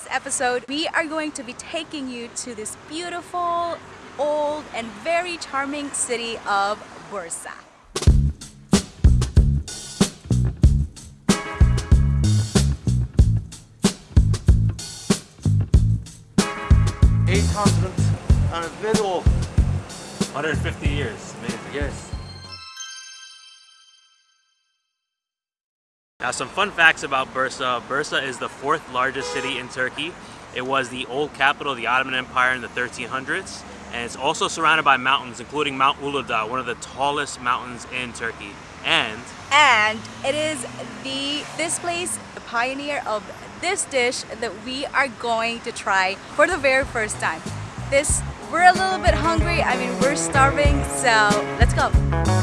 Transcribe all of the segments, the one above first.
this episode, we are going to be taking you to this beautiful, old, and very charming city of Bursa. Eight hundred and very old. 150 years. Amazing. Yes. Now some fun facts about Bursa. Bursa is the fourth largest city in Turkey. It was the old capital of the Ottoman Empire in the 1300s. And it's also surrounded by mountains, including Mount Uludağ, one of the tallest mountains in Turkey. And And it is the this place, the pioneer of this dish that we are going to try for the very first time. This we're a little bit hungry. I mean, we're starving, so let's go.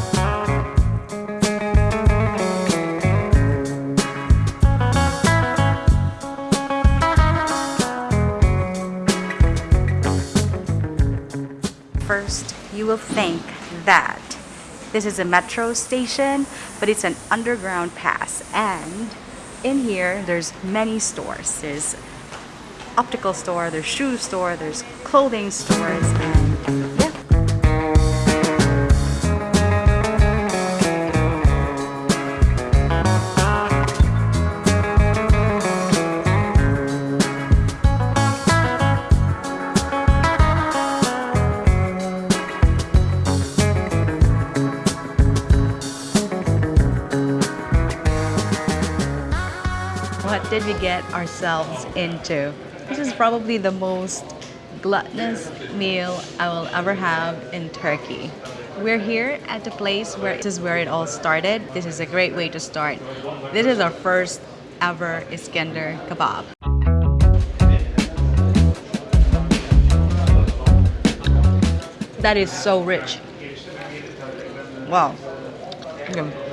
Think that this is a metro station, but it's an underground pass. And in here, there's many stores. There's optical store, there's shoe store, there's clothing stores, did we get ourselves into? This is probably the most gluttonous meal I will ever have in Turkey. We're here at the place where this is where it all started. This is a great way to start. This is our first ever Iskender kebab. That is so rich. Wow. Mm.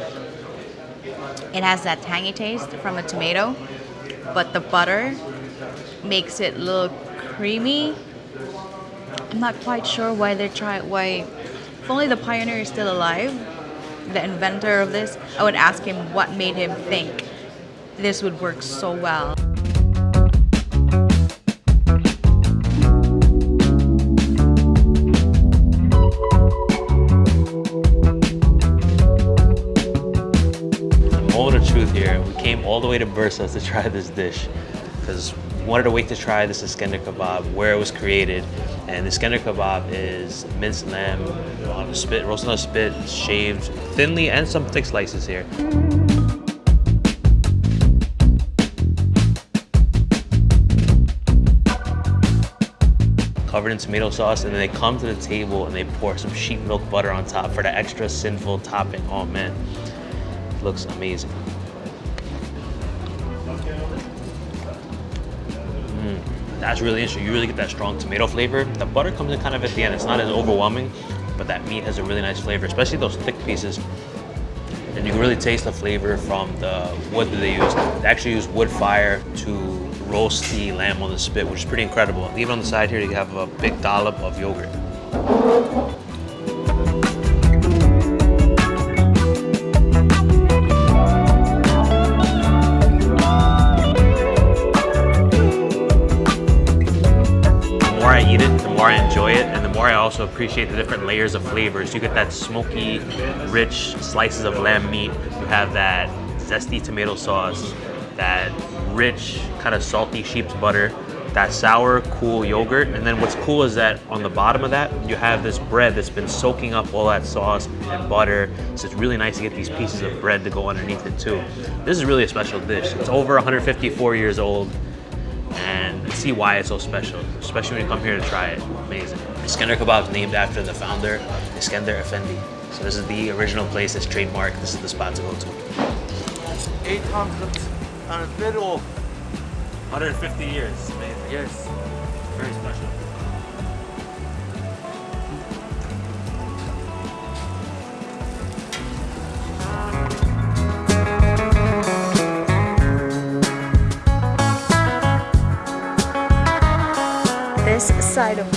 It has that tangy taste from a tomato, but the butter makes it look creamy. I'm not quite sure why they try why if only the pioneer is still alive, the inventor of this, I would ask him what made him think this would work so well. Way to Bursa to try this dish because wanted to wait to try this Iskender kebab, where it was created. And the Iskender kebab is minced lamb on a spit, roasted on a spit, shaved thinly, and some thick slices here. covered in tomato sauce, and then they come to the table and they pour some sheep milk butter on top for the extra sinful topping. Oh man, looks amazing. That's really interesting. You really get that strong tomato flavor. The butter comes in kind of at the end. It's not as overwhelming, but that meat has a really nice flavor, especially those thick pieces. And you can really taste the flavor from the wood that they use. They actually use wood fire to roast the lamb on the spit, which is pretty incredible. Even on the side here, you have a big dollop of yogurt. Appreciate the different layers of flavors. You get that smoky, rich slices of lamb meat. You have that zesty tomato sauce, that rich, kind of salty sheep's butter, that sour, cool yogurt. And then what's cool is that on the bottom of that, you have this bread that's been soaking up all that sauce and butter. So it's really nice to get these pieces of bread to go underneath it too. This is really a special dish. It's over 154 years old see why it's so special, especially when you come here to try it. Amazing. Iskender Kebab is named after the founder, Iskender Effendi. So this is the original place that's trademarked. This is the spot to go to. Eight hundred and very old. 150 years. Amazing. Yes. Very special.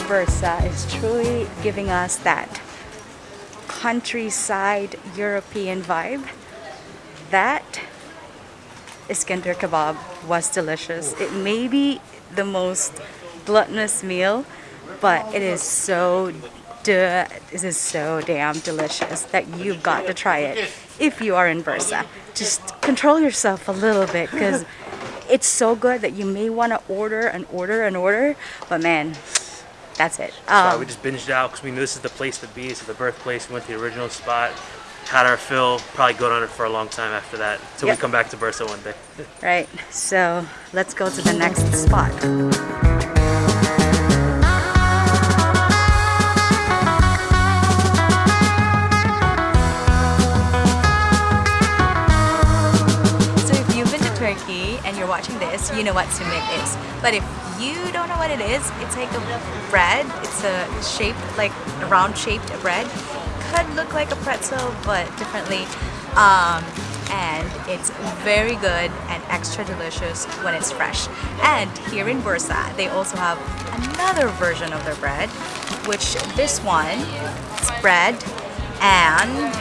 Bursa is truly giving us that countryside European vibe that Iskender kebab was delicious. It may be the most gluttonous meal, but it is so this is so damn delicious that you've got to try it if you are in Bursa. Just control yourself a little bit because it's so good that you may want to order and order and order, but man, that's it. Uh, Um, we just binged out because we knew this is the place to be. It's the birthplace. We went to the original spot, had our fill. Probably go on it for a long time after that So Yep. we come back to Bursa one day. right, so let's go to the next spot. So if you've been to Turkey and you're watching this, you know what simit is. But if you don't know what it is, it's like a bread. It's a shaped, like a round shaped bread. Could look like a pretzel, but differently. Um, and it's very good and extra delicious when it's fresh. And here in Bursa, they also have another version of their bread, which this one is bread and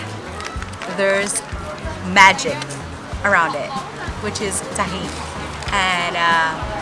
there's magic around it, which is tahini. And uh,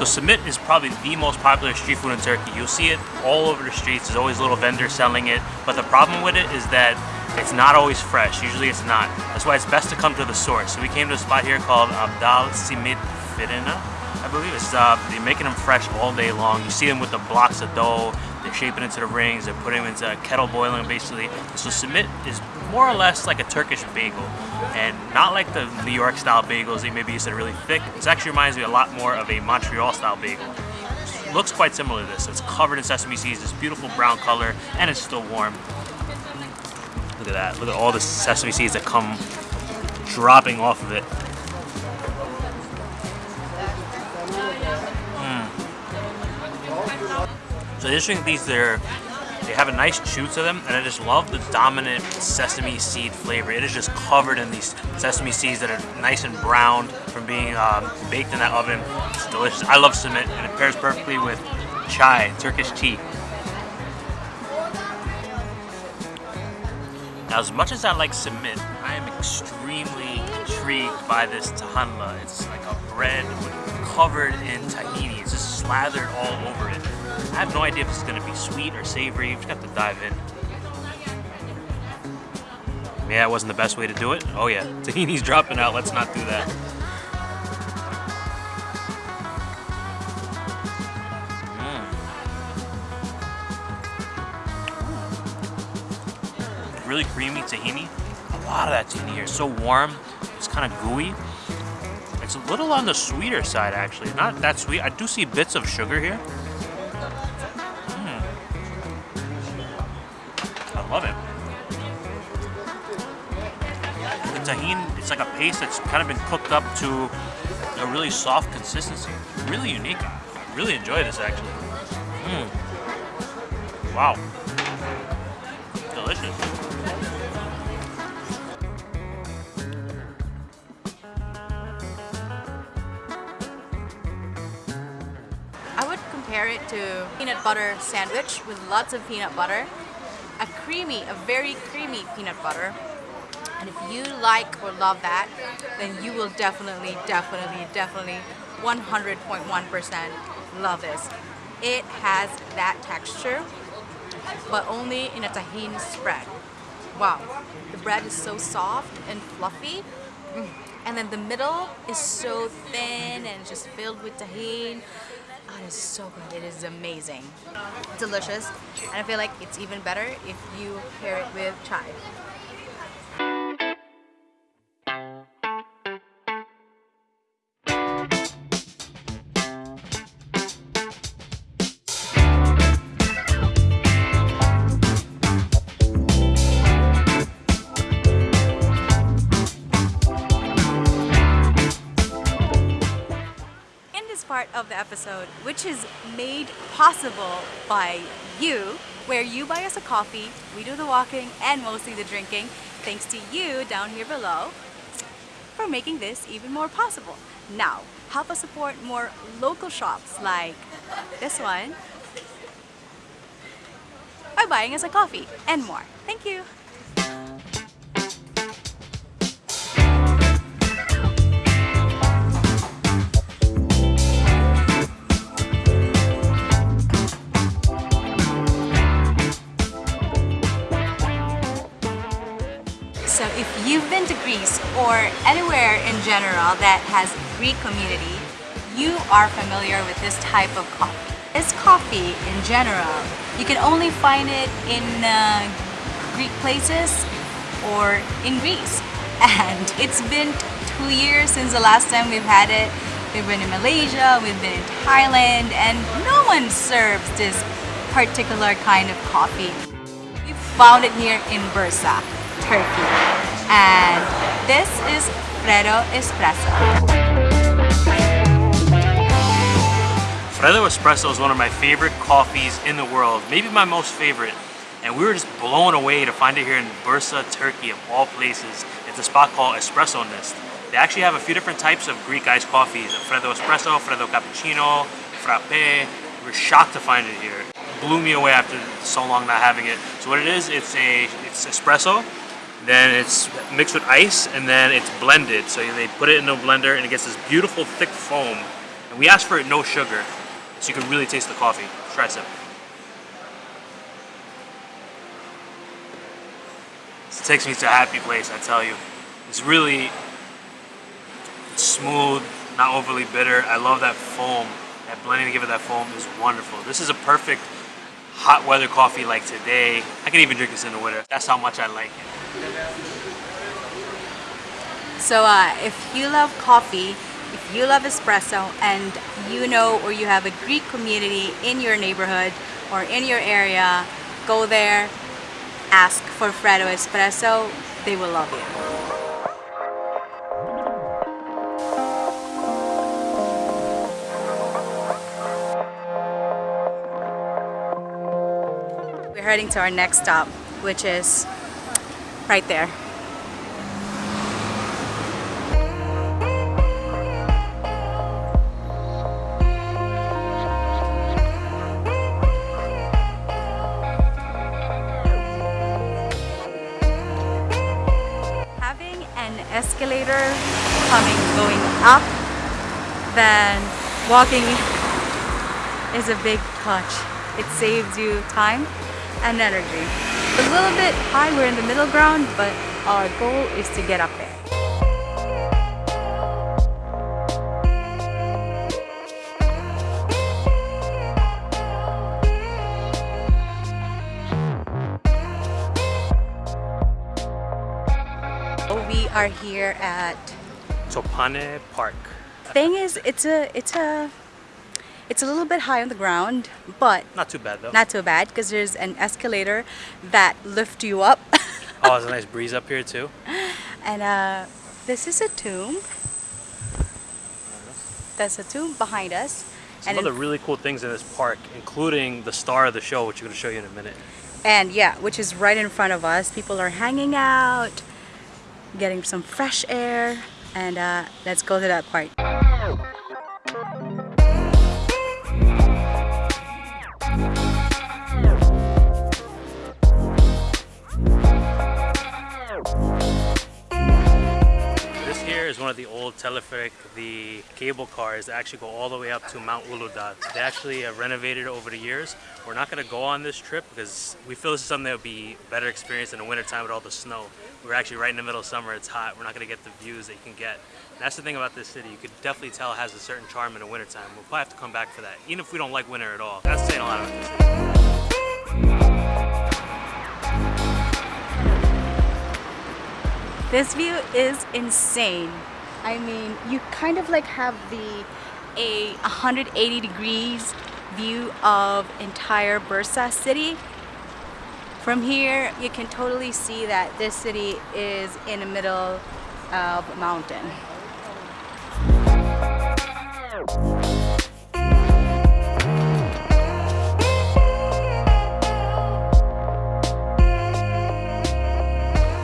So Simit is probably the most popular street food in Turkey. You'll see it all over the streets. There's always little vendors selling it. But the problem with it is that it's not always fresh. Usually it's not. That's why it's best to come to the source. So we came to a spot here called Abdal Simit Firina. I believe it's uh, they're making them fresh all day long. You see them with the blocks of dough. They're shaping into the rings. They're putting them into a kettle boiling basically. So Simit is more or less like a Turkish bagel, and not like the New York style bagels. They maybe used to really thick. It actually reminds me a lot more of a Montreal style bagel. Looks quite similar to this. It's covered in sesame seeds. This beautiful brown color, and it's still warm. Look at that. Look at all the sesame seeds that come dropping off of it. So the interesting things they're they have a nice chew to them, and I just love the dominant sesame seed flavor. It is just covered in these sesame seeds that are nice and brown from being um, baked in that oven. It's delicious. I love simit, and it pairs perfectly with chai, Turkish tea. Now, as much as I like simit, I am extremely intrigued by this tahinli. It's like a bread covered in tahini. It's just slathered all over it. I have no idea if it's to be sweet or savory. You just have to dive in. Yeah, it wasn't the best way to do it. Oh yeah, tahini's dropping out. Let's not do that. Mm. Really creamy tahini. A lot of that tahini here. So warm. It's kind of gooey. It's a little on the sweeter side, actually. Not that sweet. I do see bits of sugar here. It's like a paste that's kind of been cooked up to a really soft consistency. Really unique. I really enjoy this, actually. Mm. Wow. Delicious. I would compare it to peanut butter sandwich with lots of peanut butter. A creamy, a very creamy peanut butter. And if you like or love that, then you will definitely, definitely, definitely 100.1% love this. It has that texture, but only in a tahini spread. Wow, the bread is so soft and fluffy. Mm. And then the middle is so thin and just filled with tahini. Oh, it is so good. It is amazing. Delicious. And I feel like it's even better if you pair it with chai. Episode, which is made possible by you, where you buy us a coffee, we do the walking and mostly the drinking, thanks to you down here below for making this even more possible. Now, help us support more local shops like this one by buying us a coffee and more. Thank you. Greece or anywhere in general that has Greek community, you are familiar with this type of coffee. This coffee in general, you can only find it in uh, Greek places or in Greece. And it's been two years since the last time we've had it. We've been in Malaysia, we've been in Thailand, and no one serves this particular kind of coffee. We found it here in Bursa, Turkey. And this is Freddo Espresso. Freddo Espresso is one of my favorite coffees in the world, maybe my most favorite. And we were just blown away to find it here in Bursa, Turkey, of all places. It's a spot called Espresso Nest. They actually have a few different types of Greek iced coffees. Freddo Espresso, Freddo Cappuccino, Frappe. We were shocked to find it here. Blew me away after so long not having it. So what it is, it's a it's espresso, then it's mixed with ice, and then it's blended. So they put it in a blender and it gets this beautiful thick foam. And we asked for it no sugar, so you can really taste the coffee. Try some. This takes me to a happy place, I tell you. It's really smooth, not overly bitter. I love that foam. That blending to give it that foam is wonderful. This is a perfect hot weather coffee like today. I can even drink this in the winter. That's how much I like it. So uh, if you love coffee, if you love espresso, and you know or you have a Greek community in your neighborhood or in your area, go there, ask for Freddo Espresso, they will love you. We're heading to our next stop, which is right there. Than walking is a big touch. It saves you time and energy. A little bit high, we're in the middle ground, but our goal is to get up there. We are here at Tophane Park. Thing is it's a it's a it's a little bit high on the ground but Not too bad though. not too bad because there's an escalator that lifts you up oh, there's a nice breeze up here too. and uh, this is a tomb there's a tomb behind us Some and, other really cool things in this park, including the star of the show, which I'm going to show you in a minute. and yeah which is right in front of us people are hanging out getting some fresh air and uh, let's go to that part of the old teleferic, the cable cars that actually go all the way up to Mount Uludağ. They actually have renovated over the years. We're not going to go on this trip because we feel this is something that would be better experience in the wintertime with all the snow. We're actually right in the middle of summer, it's hot, we're not going to get the views that you can get. And that's the thing about this city, you could definitely tell it has a certain charm in the wintertime. We'll probably have to come back for that, even if we don't like winter at all. That's saying a lot about this city. This view is insane. I mean, you kind of like have the a 180 degrees view of entire Bursa city. From here, you can totally see that this city is in the middle of a mountain.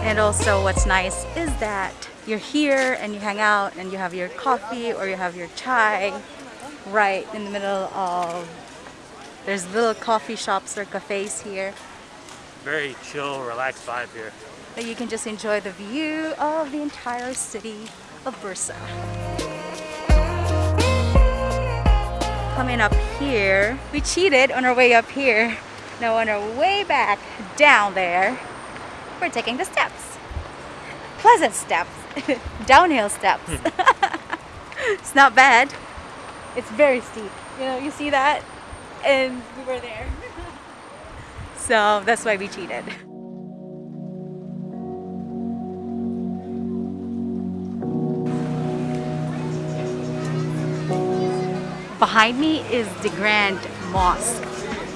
And also what's nice is that you're here and you hang out and you have your coffee or you have your chai right in the middle of there's little coffee shops or cafes here Very chill, relaxed vibe here. that you can just enjoy the view of the entire city of Bursa. Coming up here, we cheated on our way up here. Now on our way back down there, we're taking the steps. pleasant steps, downhill steps. Hmm. it's not bad. It's very steep. You know, you see that? And we were there. so that's why we cheated. Behind me is the Grand Mosque.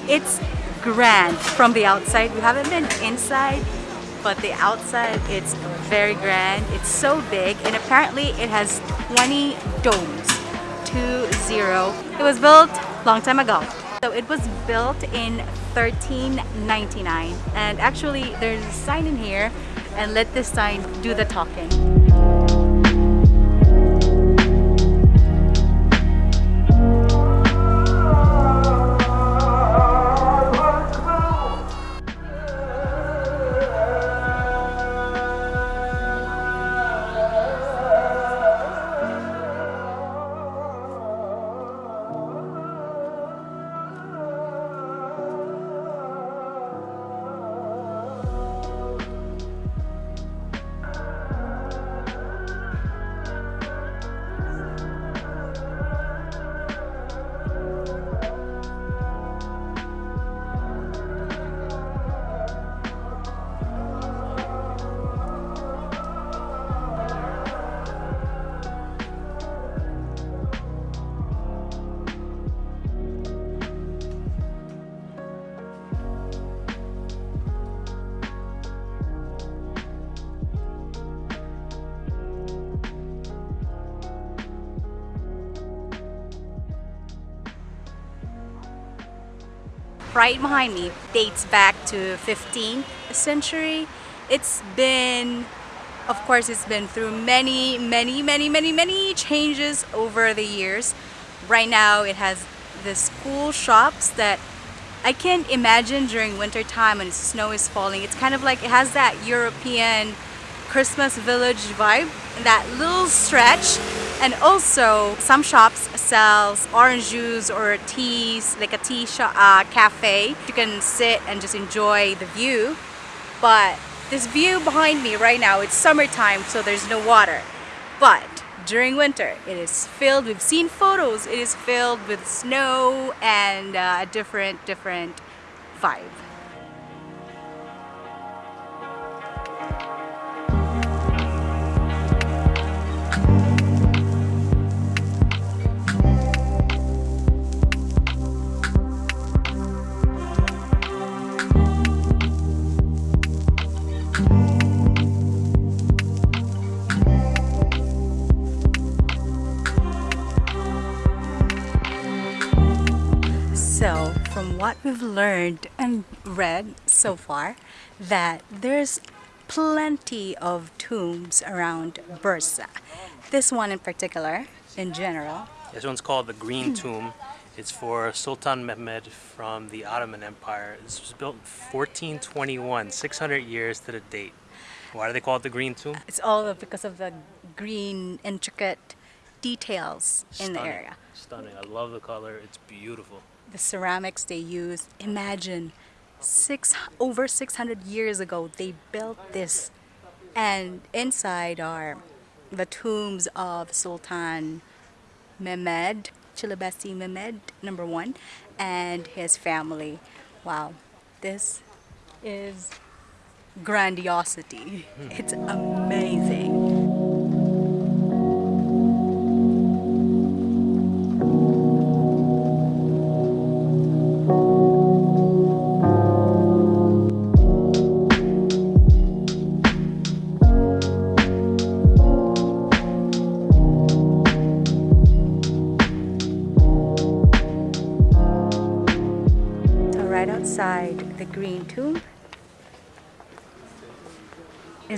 It's grand from the outside. We haven't been inside, but the outside it's very grand. It's so big and apparently it has 20 domes. 2-0. It was built long time ago. So it was built in 1399 and actually there's a sign in here and let this sign do the talking. Right behind me dates back to 15th century. It's been, of course, it's been through many, many, many, many, many changes over the years. Right now, it has the cool shops that I can't imagine during winter time when snow is falling. It's kind of like it has that European Christmas village vibe, that little stretch and also, some shops sells orange juice or teas, like a tea shop, uh, cafe. You can sit and just enjoy the view. But this view behind me right now, it's summertime, so there's no water. But during winter, it is filled, we've seen photos, it is filled with snow and uh, a different, different vibe. We've learned and read so far, that there's plenty of tombs around Bursa. This one in particular, in general. This one's called the Green hmm. Tomb. It's for Sultan Mehmed from the Ottoman Empire. This was built in 1421, 600 years to the date. Why do they call it the Green Tomb? It's all because of the green, intricate details in the Stunning. area. Stunning. I love the color. It's beautiful. The ceramics they use. Imagine six over 600 years ago they built this and inside are the tombs of Sultan Mehmed, Chilabasi Mehmed number one and his family. Wow, this is grandiosity. It's amazing.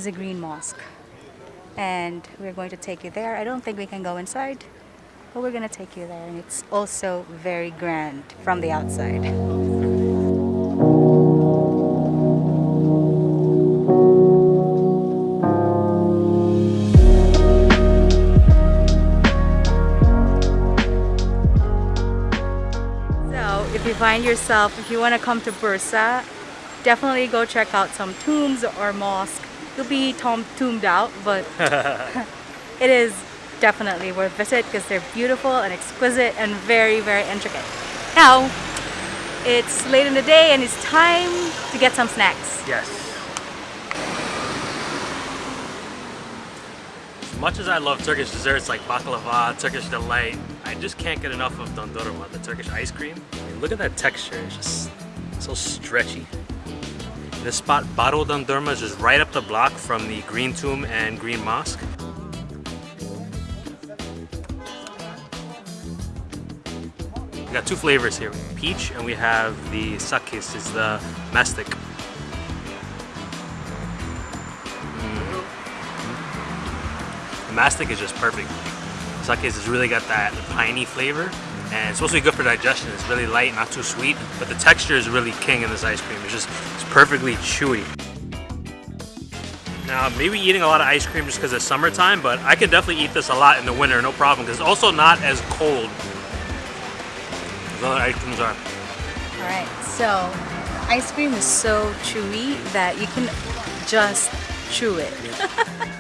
Is a green mosque. And we're going to take you there. I don't think we can go inside, but we're going to take you there. And it's also very grand from the outside. So if you find yourself, if you want to come to Bursa, definitely go check out some tombs or mosque you'll be tom- tuned out, but it is definitely worth visit because they're beautiful and exquisite and very, very intricate. Now, it's late in the day and it's time to get some snacks. Yes. As much as I love Turkish desserts like baklava, Turkish delight, I just can't get enough of dondurma, the Turkish ice cream. I mean, look at that texture, it's just so stretchy. This spot, Baro Dondurma, is just right up the block from the Green Tomb and Green Mosque. We got two flavors here, peach and we have the sakız, is the mastic. Mm-hmm. The mastic is just perfect. Sake has really got that piney flavor and it's supposed to be good for digestion. It's really light, not too sweet, but the texture is really king in this ice cream. It's just it's perfectly chewy. Now, maybe eating a lot of ice cream just because it's summertime, but I can definitely eat this a lot in the winter, no problem, because it's also not as cold as other ice creams are. Alright, so ice cream is so chewy that you can just chew it.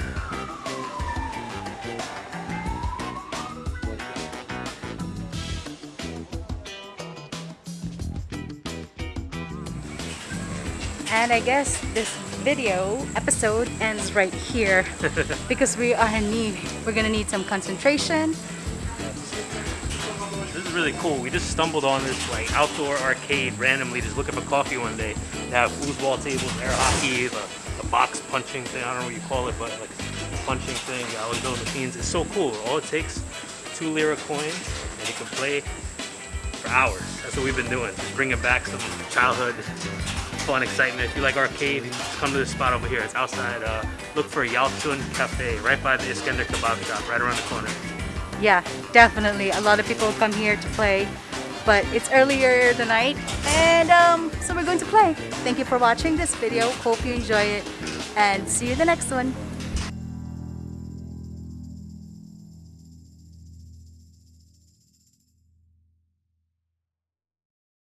And I guess this video episode ends right here because we are in need. We're gonna need some concentration. This is really cool. We just stumbled on this like outdoor arcade randomly, just looking for coffee one day. They have foosball tables, air hockey, the, the box punching thing. I don't know what you call it, but like punching thing. Uh, I always machines. It's so cool. All it takes two lira coins, and you can play for hours. That's what we've been doing. Just bringing back some childhood fun excitement. If you like arcade, come to this spot over here. It's outside. Uh, look for Yalçın Cafe, right by the Iskender kebab shop, right around the corner. Yeah, definitely. A lot of people come here to play, but it's earlier the night, and um, so we're going to play. Thank you for watching this video. Hope you enjoy it, and see you in the next one.